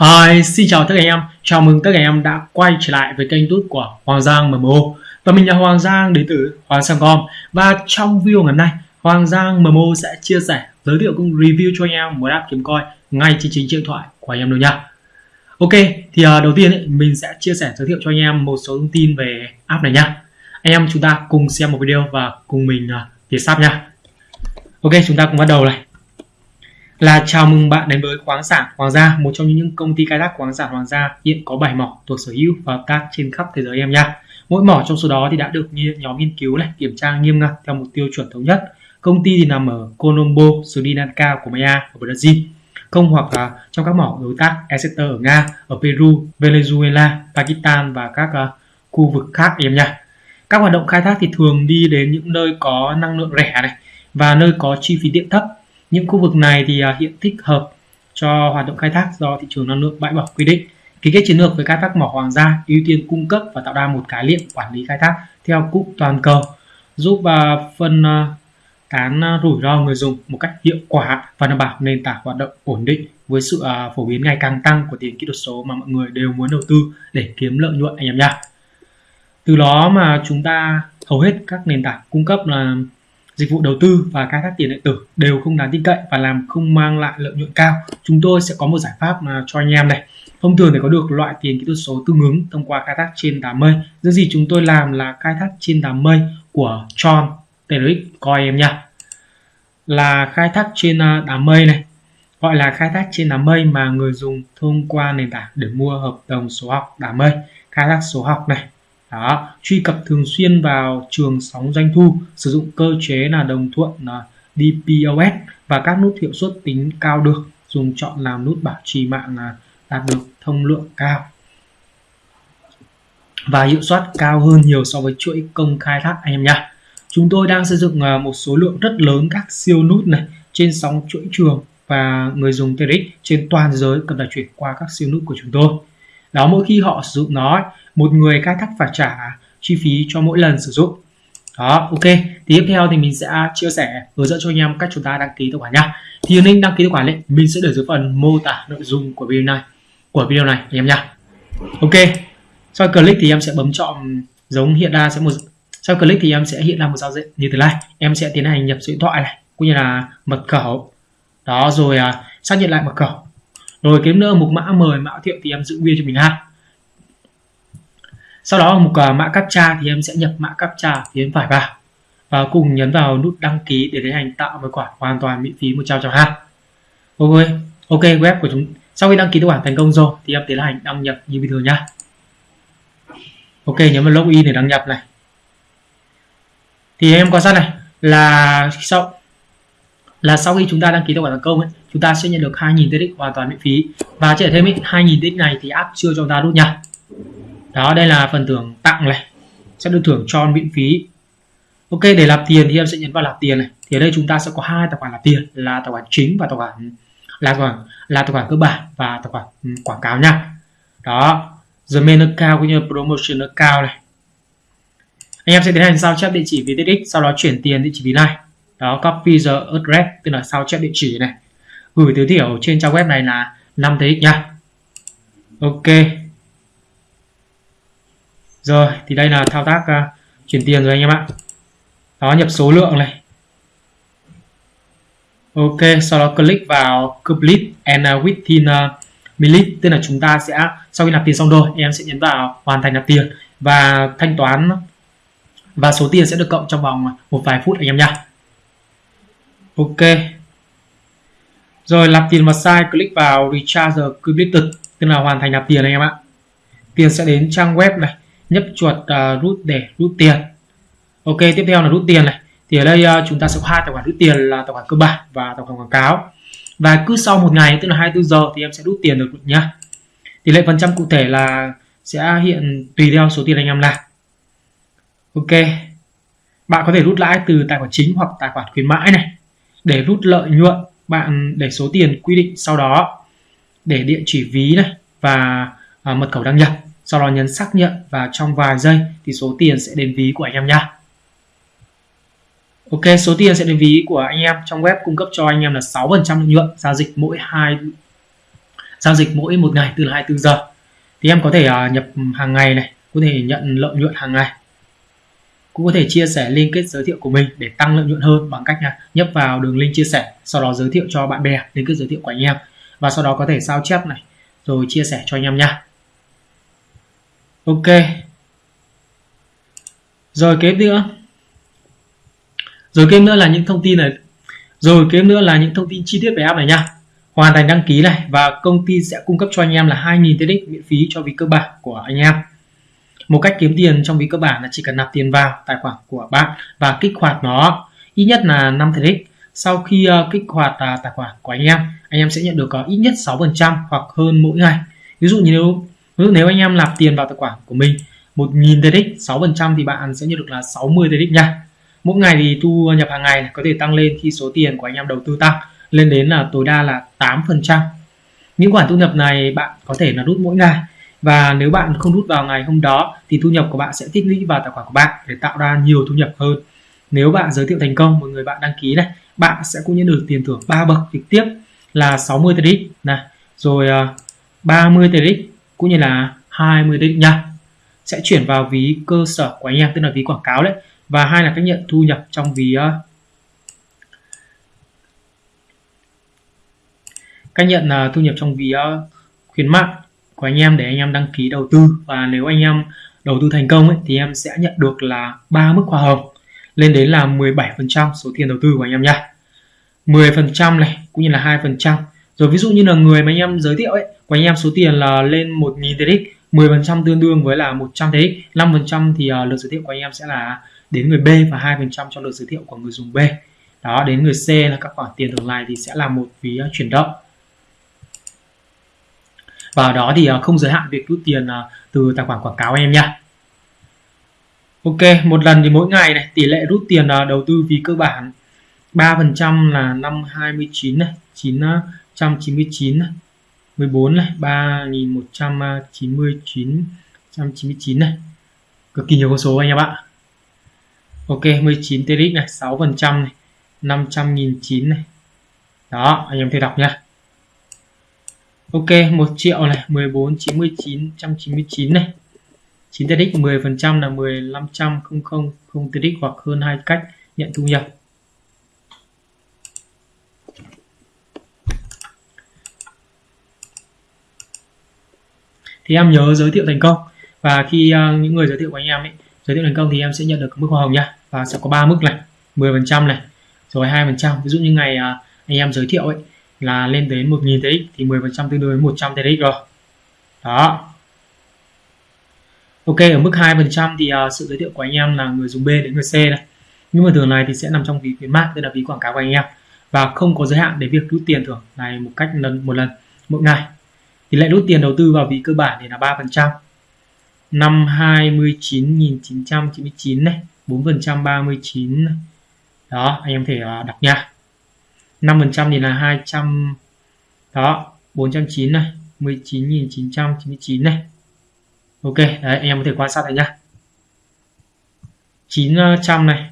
Hi, xin chào tất cả anh em. Chào mừng tất cả anh em đã quay trở lại với kênh YouTube của Hoàng Giang MMO. Và mình là Hoàng Giang đến từ Hoàng Sang.com. Và trong video ngày hôm nay, Hoàng Giang MMO sẽ chia sẻ, giới thiệu cũng review cho anh em một app kiếm coin ngay trên chính điện thoại của anh em luôn nha. Ok, thì à, đầu tiên ấy, mình sẽ chia sẻ giới thiệu cho anh em một số thông tin về app này nha. Anh em chúng ta cùng xem một video và cùng mình à, uh, viết sắp nha. Ok, chúng ta cùng bắt đầu này là chào mừng bạn đến với khoáng sản Hoàng gia, một trong những công ty khai thác khoáng sản Hoàng gia hiện có 7 mỏ thuộc sở hữu và hợp tác trên khắp thế giới em nha. Mỗi mỏ trong số đó thì đã được nhóm nghiên cứu này kiểm tra nghiêm ngặt theo một tiêu chuẩn thống nhất. Công ty thì nằm ở Colombo, Sri Lanka của Maya ở Brazil. Không hoặc là trong các mỏ đối tác Exeter ở Nga, ở Peru, Venezuela, Pakistan và các uh, khu vực khác em nha. Các hoạt động khai thác thì thường đi đến những nơi có năng lượng rẻ này và nơi có chi phí điện thấp những khu vực này thì à, hiện thích hợp cho hoạt động khai thác do thị trường năng lượng bãi bỏ quy định. Ký kết chiến lược với khai thác mỏ hoàng gia ưu tiên cung cấp và tạo ra một cái liệm quản lý khai thác theo cụm toàn cầu, giúp và phân à, tán à, rủi ro người dùng một cách hiệu quả và đảm bảo nền tảng hoạt động ổn định với sự phổ biến ngày càng tăng của tiền kỹ thuật số mà mọi người đều muốn đầu tư để kiếm lợi nhuận anh em nha. Từ đó mà chúng ta hầu hết các nền tảng cung cấp là dịch vụ đầu tư và khai thác tiền điện tử đều không đáng tin cậy và làm không mang lại lợi nhuận cao. Chúng tôi sẽ có một giải pháp mà cho anh em này. Thông thường để có được loại tiền kỹ thuật số tương ứng thông qua khai thác trên đám mây. Những gì chúng tôi làm là khai thác trên đám mây của Tron TRX coi em nha. Là khai thác trên à, đám mây này. Gọi là khai thác trên đám mây mà người dùng thông qua nền tảng để mua hợp đồng số học đám mây. Khai thác số học này đó, truy cập thường xuyên vào trường sóng doanh thu, sử dụng cơ chế là đồng thuận là DPoS và các nút hiệu suất tính cao được, dùng chọn làm nút bảo trì mạng là đạt được thông lượng cao. Và hiệu suất cao hơn nhiều so với chuỗi công khai thác anh em nhé chúng tôi đang xây dựng à, một số lượng rất lớn các siêu nút này trên sóng chuỗi trường và người dùng TRX trên toàn thế giới cần phải chuyển qua các siêu nút của chúng tôi đó mỗi khi họ sử dụng nó một người khai thác phải trả chi phí cho mỗi lần sử dụng. Đó ok. Thì tiếp theo thì mình sẽ chia sẻ hướng dẫn cho anh em cách chúng ta đăng ký tài khoản nhá thì link đăng ký tài khoản ấy, mình sẽ để dưới phần mô tả nội dung của video này của video này anh em nhá ok. Sau click thì em sẽ bấm chọn giống hiện ra sẽ một sau click thì em sẽ hiện ra một giao diện như thế này. Em sẽ tiến hành nhập số điện thoại này cũng như là mật khẩu. Đó rồi à, xác nhận lại mật khẩu rồi kiếm nữa mục mã mời mã thiệu thì em giữ nguyên cho mình ha. Sau đó mục uh, mã captcha thì em sẽ nhập mã captcha phía bên phải vào. Và cùng nhấn vào nút đăng ký để tiến hành tạo một khoản hoàn toàn miễn phí 100 trăm ha. Ok ok web của chúng sau khi đăng ký tài khoản thành công rồi thì em tiến hành đăng nhập như bình thường nhá. Ok nhấn vào login để đăng nhập này. Thì em quan sát này là sau là sau khi chúng ta đăng ký tài khoản thành công ấy, chúng ta sẽ nhận được 2.000 TX hoàn toàn miễn phí. Và trẻ thêm 2.000 TX này thì app chưa cho chúng ta rút nha. Đó đây là phần thưởng tặng này. Sẽ được thưởng cho miễn phí. Ok để làm tiền thì em sẽ nhấn vào làm tiền này. Thì ở đây chúng ta sẽ có hai tài khoản làm tiền là tài khoản chính và tài khoản là tài khoản là tài khoản cơ bản và tài khoản ừ, quảng cáo nha. Đó the main account cũng như promotion account này. Anh em sẽ tiến hành sao chép địa chỉ VTX sau đó chuyển tiền địa chỉ ví này đó copy the address tức là sao chép địa chỉ này. Gửi tối thiểu trên trang web này là 5 TX nha. Ok. Rồi thì đây là thao tác uh, chuyển tiền rồi anh em ạ. Đó nhập số lượng này. Ok sau đó click vào complete and uh, within uh, minute tức là chúng ta sẽ sau khi nạp tiền xong rồi em sẽ nhấn vào hoàn thành nạp tiền và thanh toán. Và số tiền sẽ được cộng trong vòng một vài phút anh em nha ok. Rồi nạp tiền vào sai click vào recharge completed tức là hoàn thành nạp tiền anh em ạ. Tiền sẽ đến trang web này nhấp chuột uh, rút để rút tiền. Ok tiếp theo là rút tiền này. Thì ở đây uh, chúng ta sẽ có hai tài khoản rút tiền là tài khoản cơ bản và tài khoản quảng cáo. Và cứ sau một ngày tức là 24 giờ thì em sẽ rút tiền được nhá. Tỷ lệ phần trăm cụ thể là sẽ hiện tùy theo số tiền anh em làm. Ok. Bạn có thể rút lãi từ tài khoản chính hoặc tài khoản khuyến mãi này để rút lợi nhuận bạn để số tiền quy định sau đó để địa chỉ ví này và à, mật khẩu đăng nhập sau đó nhấn xác nhận và trong vài giây thì số tiền sẽ đến ví của anh em nha Ok số tiền sẽ đến ví của anh em trong web cung cấp cho anh em là 6% lợi nhuận giao dịch mỗi hai giao dịch mỗi một ngày từ 24 giờ. Thì em có thể uh, nhập hàng ngày này có thể nhận lợi nhuận hàng ngày cũng có thể chia sẻ liên kết giới thiệu của mình để tăng lợi nhuận hơn bằng cách là nhấp vào đường link chia sẻ, sau đó giới thiệu cho bạn bè liên kết giới thiệu của anh em. Và sau đó có thể sao chép này, rồi chia sẻ cho anh em nha. Ok. Rồi kế nữa. Rồi kế nữa là những thông tin này. Rồi kế nữa là những thông tin chi tiết về app này nha. Hoàn thành đăng ký này và công ty sẽ cung cấp cho anh em là 2.000 TX miễn phí cho việc cơ bản của anh em một cách kiếm tiền trong ví cơ bản là chỉ cần nạp tiền vào tài khoản của bạn và kích hoạt nó. Ít nhất là 5 TX sau khi uh, kích hoạt uh, tài khoản của anh em anh em sẽ nhận được uh, ít nhất 6% hoặc hơn mỗi ngày. Ví dụ như nếu ví dụ nếu anh em nạp tiền vào tài khoản của mình 1.000 TX 6% thì bạn sẽ nhận được là 60 TX nha. Mỗi ngày thì thu nhập hàng ngày có thể tăng lên khi số tiền của anh em đầu tư tăng lên đến là tối đa là 8% những khoản thu nhập này bạn có thể là rút mỗi ngày và nếu bạn không rút vào ngày hôm đó thì thu nhập của bạn sẽ tích lũy vào tài khoản của bạn để tạo ra nhiều thu nhập hơn. Nếu bạn giới thiệu thành công một người bạn đăng ký này bạn sẽ cũng nhận được tiền thưởng 3 bậc trực tiếp là 60 TRX này. Rồi 30 à, TRX cũng như là 20 TRX nha. Sẽ chuyển vào ví cơ sở của anh em tức là ví quảng cáo đấy. Và hai là cách nhận thu nhập trong ví à, cách nhận à, thu nhập trong ví à, khuyến mại của anh em để anh em đăng ký đầu tư. Và nếu anh em đầu tư thành công ấy, thì em sẽ nhận được là ba mức hoa hồng lên đến là 17% số tiền đầu tư của anh em nha. 10% này cũng như là 2% rồi ví dụ như là người mà anh em giới thiệu ấy của anh em số tiền là lên 1.000 TX 10% tương đương với là 100 TX 5% thì uh, lượt giới thiệu của anh em sẽ là đến người B và 2% cho lượt giới thiệu của người dùng B. Đó đến người C là các khoản tiền tương lai thì sẽ là một phí uh, chuyển động và đó thì ờ, không giới hạn việc rút tiền ờ, từ tài khoản quảng cáo em nha. Ok, một lần thì mỗi ngày này, tỷ lệ rút tiền ờ, đầu tư phí cơ bản 3% là 529 này 999 này 14 này 3199 199 này. Cực kỳ nhiều con số anh em ạ. Ok 19 TRX này 6% này 500 nghìn 9 này. Đó, anh em thấy đọc nha Ok 1 triệu này 14 99 199 này. 9 TX 10% là 1500 không không không TRX hoặc hơn hai cách nhận thu nhập. Thì em nhớ giới thiệu thành công. Và khi uh, những người giới thiệu của anh em ấy giới thiệu thành công thì em sẽ nhận được mức hoa hồng nha. Và sẽ có ba mức này 10% này rồi 2% ví dụ như ngày uh, anh em giới thiệu ấy là lên đến 1000 TX thì 10% tương đương với 100 TX rồi. Đó. Ok ở mức 2% thì uh, sự giới thiệu của anh em là người dùng B đến người C này. Nhưng mà thường này thì sẽ nằm trong ví khuyến mại tức là ví quảng cáo của anh em. Và không có giới hạn để việc rút tiền thưởng này một cách lần một lần mỗi ngày. Tỷ lệ rút tiền đầu tư vào ví cơ bản thì là 3% năm 29.999 này 4% 39 đó anh em thể à, đọc nha. 5% thì là 200 đó 409 này 19.999 này. Ok, đấy anh em có thể quan sát này nhá. 900 này